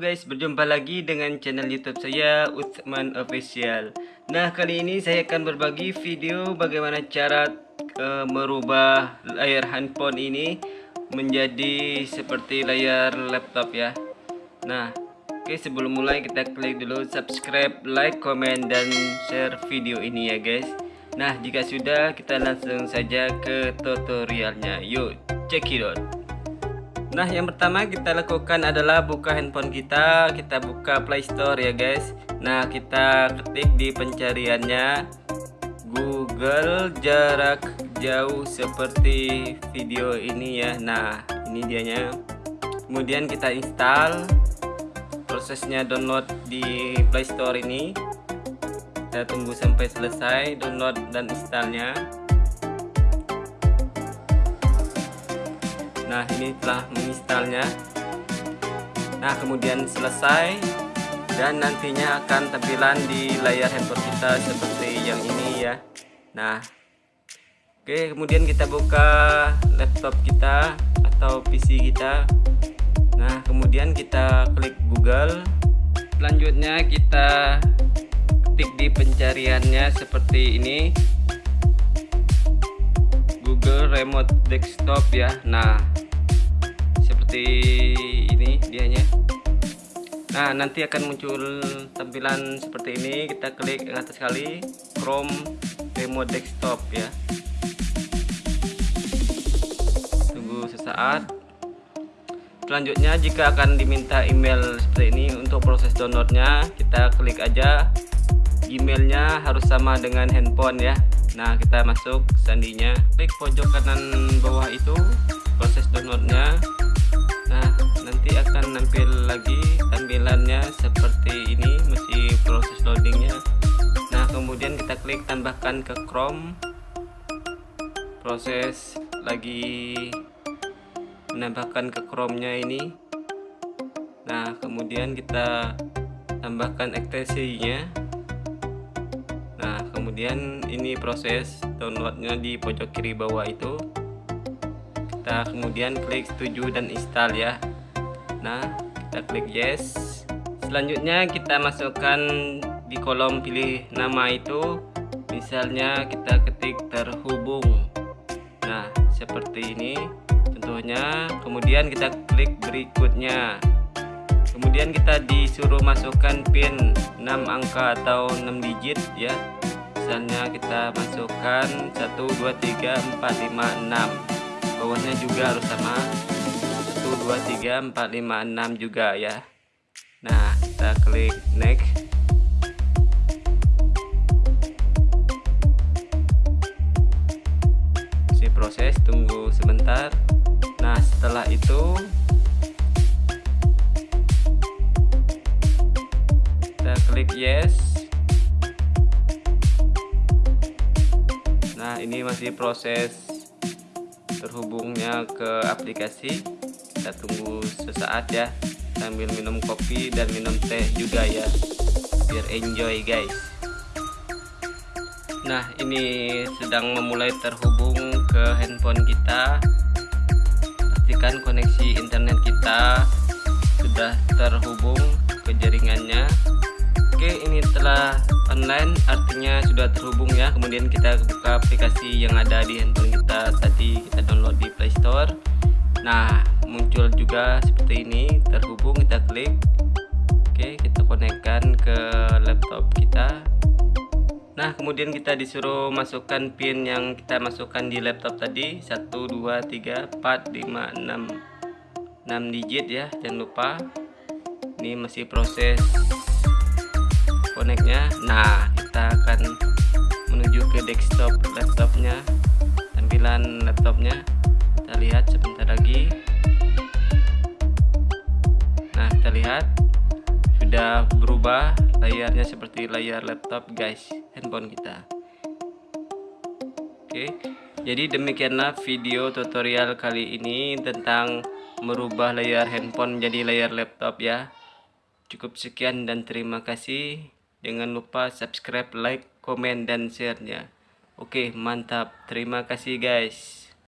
guys, berjumpa lagi dengan channel YouTube saya Utsman Official. Nah, kali ini saya akan berbagi video bagaimana cara uh, merubah layar handphone ini menjadi seperti layar laptop ya. Nah, oke sebelum mulai kita klik dulu subscribe, like, komen dan share video ini ya guys. Nah, jika sudah kita langsung saja ke tutorialnya. Yuk, check it out. Nah yang pertama kita lakukan adalah buka handphone kita. Kita buka Play Store ya guys. Nah kita ketik di pencariannya. Google jarak jauh seperti video ini ya. Nah ini dianya. Kemudian kita install Prosesnya download di Play Store ini. Kita tunggu sampai selesai download dan installnya Nah ini telah menginstalnya Nah kemudian selesai. Dan nantinya akan tampilan di layar handphone kita seperti yang ini ya. Nah Oke kemudian kita buka laptop kita atau PC kita. Nah kemudian kita klik Google. Selanjutnya kita ketik di pencariannya seperti ini. Google Remote Desktop ya. Nah seperti ini dianya. Nah nanti akan muncul tampilan seperti ini. Kita klik yang atas kali Chrome remote desktop ya. Tunggu sesaat. Selanjutnya jika akan diminta email seperti ini untuk proses downloadnya kita klik aja. Emailnya harus sama dengan handphone ya. Nah kita masuk sandinya. Klik pojok kanan bawah itu proses downloadnya nah nanti akan nampil lagi tampilannya seperti ini masih proses loadingnya. Nah kemudian kita klik tambahkan ke Chrome. Proses lagi menambahkan ke Chrome nya ini. Nah kemudian kita tambahkan ekstensinya nah kemudian ini proses downloadnya di pojok kiri bawah itu kita kemudian klik setuju dan install ya. Nah kita klik yes. Selanjutnya kita masukkan di kolom pilih nama itu. Misalnya kita ketik terhubung. Nah seperti ini contohnya. Kemudian kita klik berikutnya. Kemudian kita disuruh masukkan pin 6 angka atau 6 digit ya. Misalnya kita masukkan 1 2 3 4 5 6 bawahnya juga harus sama. 1 2 3 4 5 6 juga ya. Nah kita klik next. Si proses tunggu sebentar. Nah setelah itu kita klik yes. Nah ini masih proses terhubungnya ke aplikasi. Kita tunggu sesaat ya. Sambil minum kopi dan minum teh juga ya biar enjoy guys. Nah ini sedang memulai terhubung ke handphone kita. Pastikan koneksi internet kita sudah terhubung ke jaringannya ini telah online artinya sudah terhubung ya. Kemudian kita buka aplikasi yang ada di handphone kita. Tadi kita download di Play Store. Nah muncul juga seperti ini. Terhubung kita klik. Oke kita konekkan ke laptop kita. Nah kemudian kita disuruh masukkan pin yang kita masukkan di laptop tadi. 1 2 3 4 5 6 6 digit ya jangan lupa. Ini masih proses koneknya nah kita akan menuju ke desktop laptopnya tampilan laptopnya. Kita lihat sebentar lagi. Nah kita lihat. Sudah berubah layarnya seperti layar laptop guys handphone kita. Oke jadi demikianlah video tutorial kali ini tentang merubah layar handphone menjadi layar laptop ya. Cukup sekian dan terima kasih Jangan lupa subscribe, like, komen, dan share-nya. Oke, mantap. Terima kasih guys.